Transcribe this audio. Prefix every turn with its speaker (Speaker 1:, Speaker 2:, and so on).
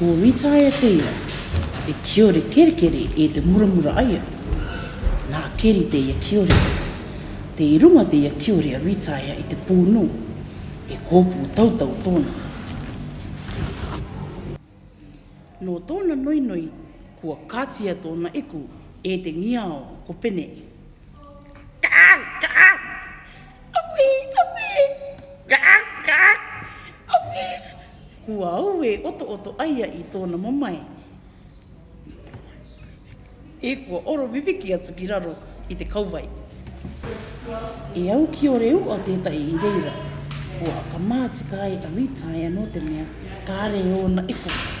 Speaker 1: kua ritae a
Speaker 2: teia, e kiore kerekere e te muramura aia. Nā keri te ia kiore, te irunga te ia kiore a ritae i te pūnu, e kōpū tautau tōna. Nō tōna noi, kua kātia tōna eku e te ngiao ko pene. Kā,
Speaker 1: kā, awe, awe, kā, kā,
Speaker 2: awe, kua au e oto oto ai aia i tōna mamai. E kua oro viviki atu ki raro i te kauwai. E au ki o reu o tētai i reira, kua ka mātika ai awitai anō te mea, kā reo na ikua. E